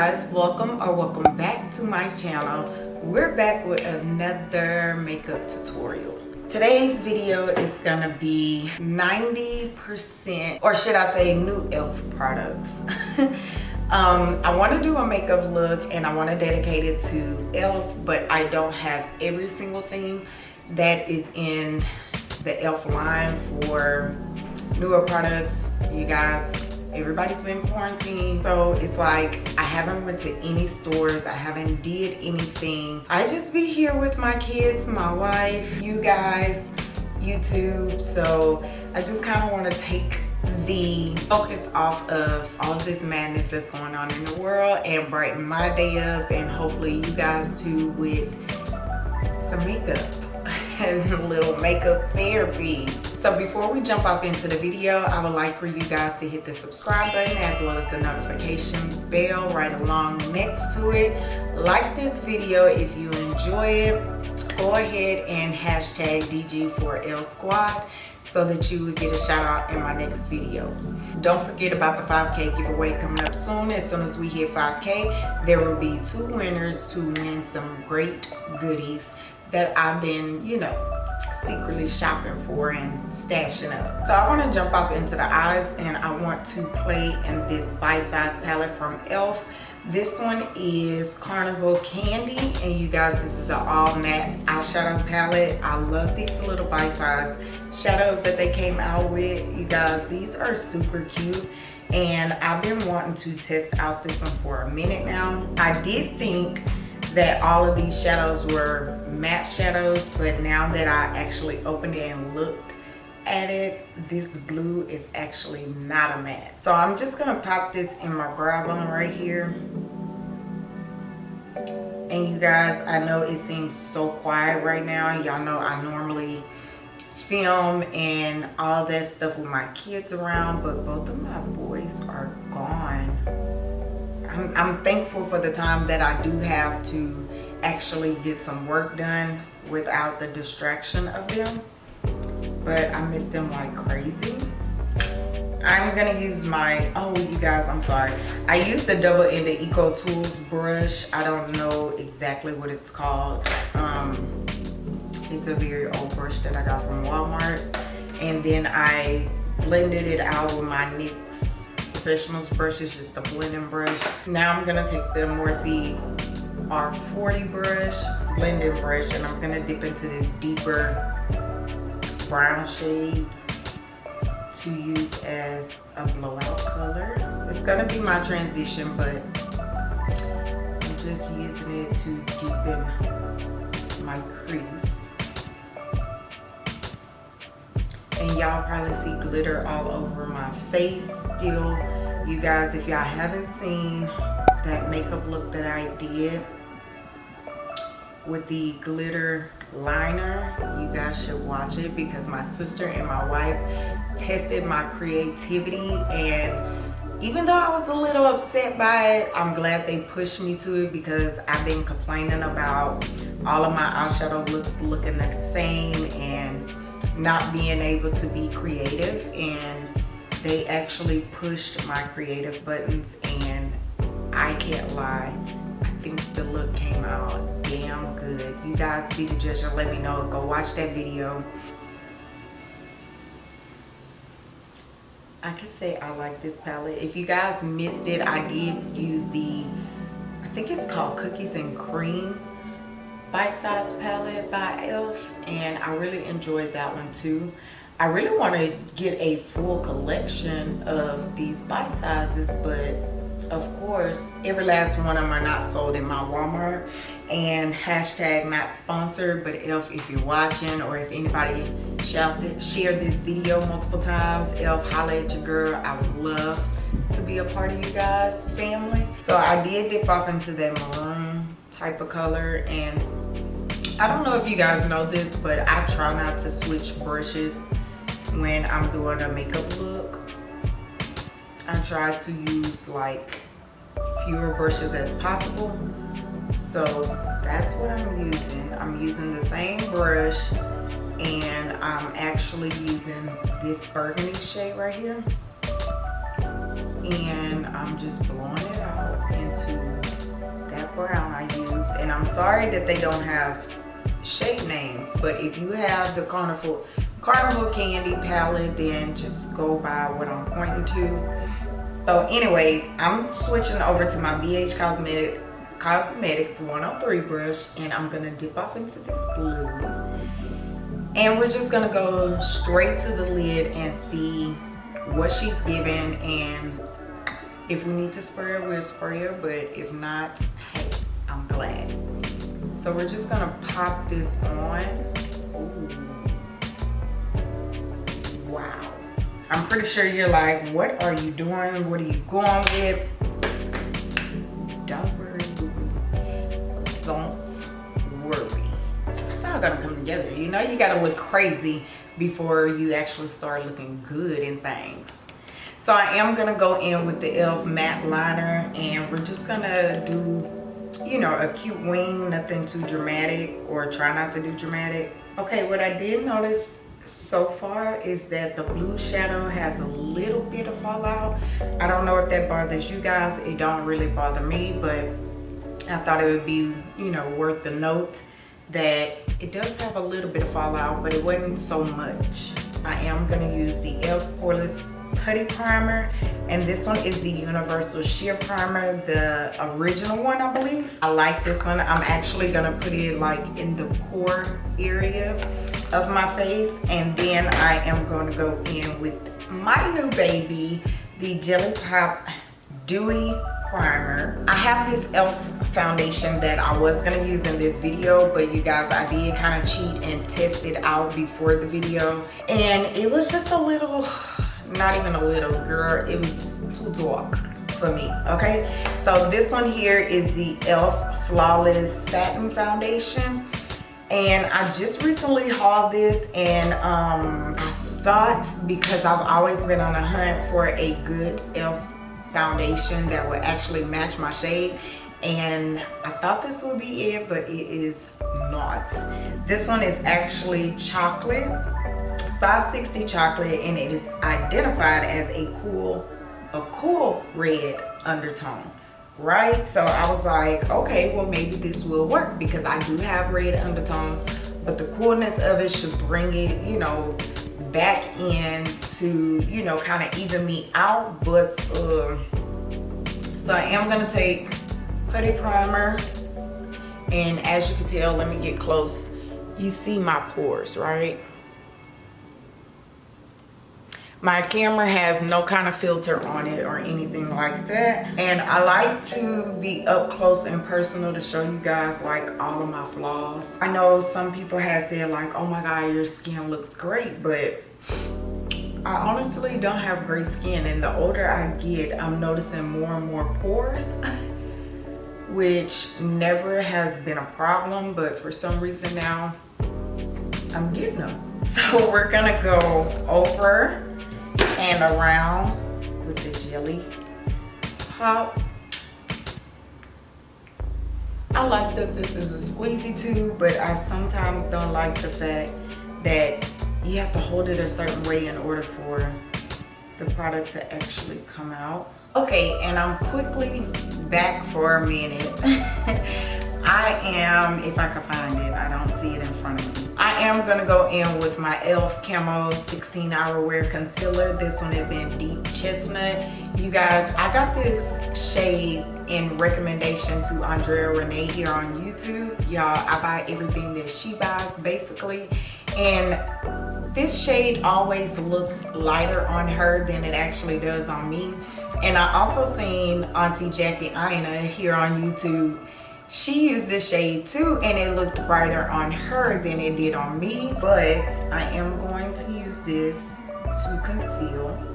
guys welcome or welcome back to my channel. We're back with another makeup tutorial. Today's video is gonna be 90 percent or should i say new elf products. Um i want to do a makeup look and i want to dedicate it to elf but i don't have every single thing that is in the elf line for newer products. You guys everybody's been quarantined so it's like i haven't went to any stores. I haven't did anything. I just be here with my kids my wife you guys youtube. So i just kind of want to take the focus off of all of this madness that's going on in the world and brighten my day up and hopefully you guys too with some makeup. As a little makeup therapy so before we jump off into the video, I would like for you guys to hit the subscribe button as well as the notification bell right along next to it. Like this video if you enjoy it. Go ahead and hashtag DG4L Squad so that you will get a shout out in my next video. Don't forget about the 5K giveaway coming up soon. As soon as we hit 5K, there will be two winners to win some great goodies that I've been, you know, secretly shopping for and stashing up. So I want to jump off into the eyes and I want to play in this bite size palette from e.l.f. This one is Carnival Candy and you guys this is an all matte eyeshadow palette. I love these little bite size shadows that they came out with. You guys these are super cute and I've been wanting to test out this one for a minute now. I did think that all of these shadows were matte shadows but now that I actually opened it and looked at it this blue is actually not a matte. So I'm just gonna pop this in my brow bone right here. And you guys I know it seems so quiet right now. Y'all know I normally film and all that stuff with my kids around but both of my boys are gone. I'm, I'm thankful for the time that I do have to actually get some work done without the distraction of them. But I miss them like crazy. I'm gonna use my oh you guys I'm sorry. I use the double-ended Eco Tools brush. I don't know exactly what it's called. Um, it's a very old brush that I got from Walmart. And then I blended it out with my NYX professionals brush. Is just a blending brush. Now i'm gonna take the morphe r40 brush blending brush and i'm gonna dip into this deeper brown shade to use as a blowout color. It's gonna be my transition but i'm just using it to deepen my crease. And y'all probably see glitter all over my face still. You guys if y'all haven't seen that makeup look that i did with the glitter liner you guys should watch it because my sister and my wife tested my creativity and even though I was a little upset by it, I'm glad they pushed me to it because I've been complaining about all of my eyeshadow looks looking the same and not being able to be creative and they actually pushed my creative buttons and I can't lie I think the look came out damn good. You guys be the judge and let me know. Go watch that video. I could say I like this palette. If you guys missed it I did use the I think it's called cookies and cream bite size palette by elf and i really enjoyed that one too. I really want to get a full collection of these bite sizes but of course every last one of them are not sold in my walmart. And hashtag not sponsored but elf if you're watching or if anybody shall share this video multiple times elf holla at your girl. I would love to be a part of you guys family. So i did dip off into that maroon type of color and I don't know if you guys know this, but I try not to switch brushes when I'm doing a makeup look. I try to use like fewer brushes as possible. So that's what I'm using. I'm using the same brush and I'm actually using this burgundy shade right here. and I'm just blowing it out into that brown I used. And I'm sorry that they don't have shade names, but if you have the Carnival, Carnival Candy palette, then just go by what I'm pointing to. So anyways, I'm switching over to my BH Cosmetic Cosmetics 103 brush and I'm gonna dip off into this blue. And we're just gonna go straight to the lid and see what she's giving and if we need to spray her, we'll spray her, but if not, hey, I'm glad. So we're just gonna pop this on. Wow. I'm pretty sure you're like, what are you doing? What are you going with? Don't worry, don't worry. It's all gonna come together. You know you gotta look crazy before you actually start looking good in things. So I am gonna go in with the e.l.f. matte liner and we're just gonna do, you know, a cute wing, nothing too dramatic or try not to do dramatic. Okay, what I did notice so far is that the blue shadow has a little bit of fallout. I don't know if that bothers you guys. It don't really bother me, but I thought it would be, you know, worth the note that it does have a little bit of fallout, but it wasn't so much. I am gonna use the e.l.f. Poreless putty primer and this one is the universal sheer primer the original one i believe. I like this one. I'm actually gonna put it like in the pore area of my face and then i am going to go in with my new baby the jelly pop dewy primer. I have this elf foundation that i was going to use in this video but you guys i did kind of cheat and test it out before the video. And it was just a little not even a little girl. It was too dark for me okay? So this one here is the elf flawless satin foundation. And i just recently hauled this and um i thought because i've always been on a hunt for a good elf foundation that would actually match my shade. And i thought this would be it but it is not. This one is actually chocolate 560 chocolate and it is identified as a cool a cool red undertone right? So i was like okay well maybe this will work because i do have red undertones but the coolness of it should bring it you know back in to you know kind of even me out. But uh so i am gonna take putty primer and as you can tell let me get close. You see my pores right my camera has no kind of filter on it or anything like that. And i like to be up close and personal to show you guys like all of my flaws. I know some people have said like oh my god your skin looks great but i honestly don't have great skin. And the older i get i'm noticing more and more pores which never has been a problem. But for some reason now i'm getting them. So we're gonna go over and around with the jelly pop. I like that this is a squeezy tube, but I sometimes don't like the fact that you have to hold it a certain way in order for the product to actually come out. Okay, and I'm quickly back for a minute. I am, if I can find it, I don't see it in front of me. I am gonna go in with my e.l.f. Camo 16 Hour Wear Concealer. This one is in Deep Chestnut. You guys, I got this shade in recommendation to Andrea Renee here on YouTube. Y'all, I buy everything that she buys basically. And this shade always looks lighter on her than it actually does on me. And I also seen Auntie Jackie Aina here on YouTube she used this shade too and it looked brighter on her than it did on me but i am going to use this to conceal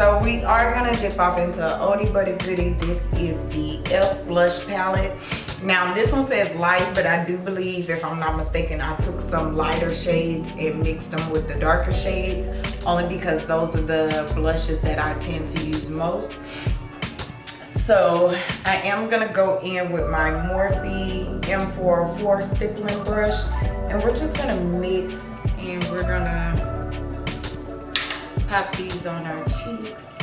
so we are gonna dip off into oldie a goodie. This is the e.l.f. blush palette. Now this one says light, but I do believe, if I'm not mistaken, I took some lighter shades and mixed them with the darker shades, only because those are the blushes that I tend to use most. So I am gonna go in with my Morphe M404 stippling brush, and we're just gonna mix and we're gonna pop these on our cheeks,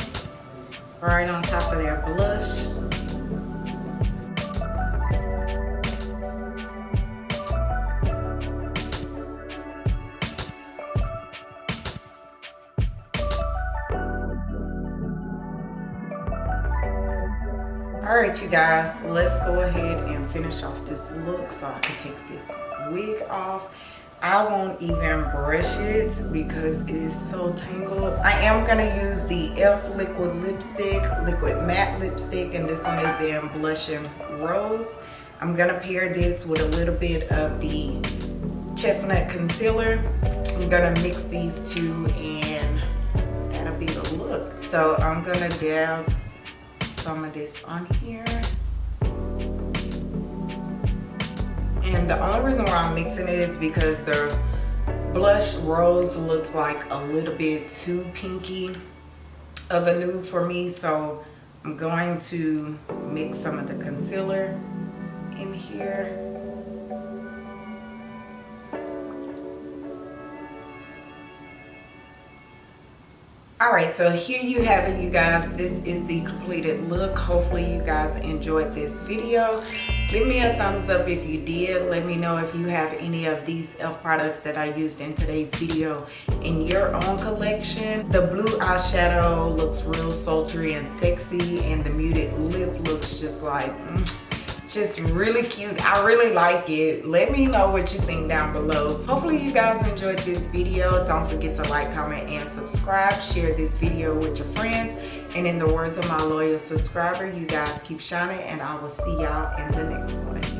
right on top of their blush. all right you guys let's go ahead and finish off this look so i can take this wig off i won't even brush it because it is so tangled i am going to use the elf liquid lipstick liquid matte lipstick and this one is in Blushing rose. I'm going to pair this with a little bit of the chestnut concealer. I'm going to mix these two and that'll be the look. So i'm going to dab some of this on here. The only reason why I'm mixing it is because the blush rose looks like a little bit too pinky of a nude for me. So I'm going to mix some of the concealer in here. all right so here you have it you guys this is the completed look hopefully you guys enjoyed this video give me a thumbs up if you did. Let me know if you have any of these elf products that i used in today's video. In your own collection the blue eyeshadow looks real sultry and sexy and the muted lip looks just like mm, just really cute. I really like it. Let me know what you think down below. Hopefully you guys enjoyed this video. Don't forget to like comment and subscribe. Share this video with your friends. And in the words of my loyal subscriber you guys keep shining and i will see y'all in the next one